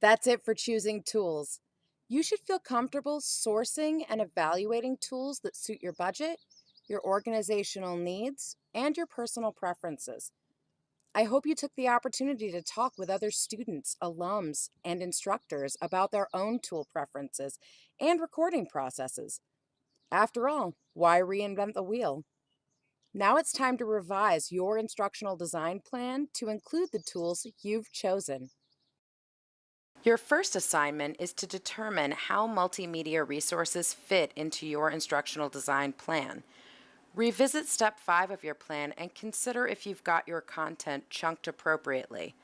That's it for choosing tools. You should feel comfortable sourcing and evaluating tools that suit your budget, your organizational needs, and your personal preferences. I hope you took the opportunity to talk with other students, alums, and instructors about their own tool preferences and recording processes. After all, why reinvent the wheel? Now it's time to revise your instructional design plan to include the tools you've chosen. Your first assignment is to determine how multimedia resources fit into your instructional design plan. Revisit step five of your plan and consider if you've got your content chunked appropriately,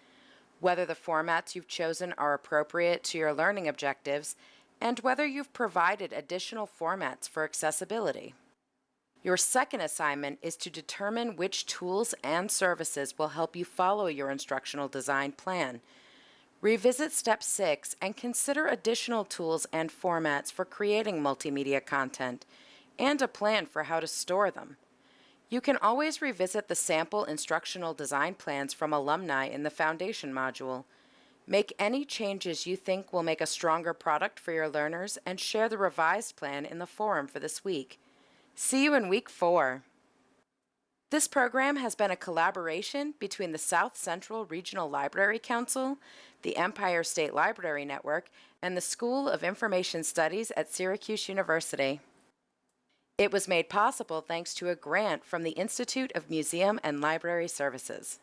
whether the formats you've chosen are appropriate to your learning objectives, and whether you've provided additional formats for accessibility. Your second assignment is to determine which tools and services will help you follow your instructional design plan. Revisit step six and consider additional tools and formats for creating multimedia content and a plan for how to store them. You can always revisit the sample instructional design plans from alumni in the Foundation module. Make any changes you think will make a stronger product for your learners and share the revised plan in the forum for this week. See you in week four. This program has been a collaboration between the South Central Regional Library Council, the Empire State Library Network, and the School of Information Studies at Syracuse University. It was made possible thanks to a grant from the Institute of Museum and Library Services.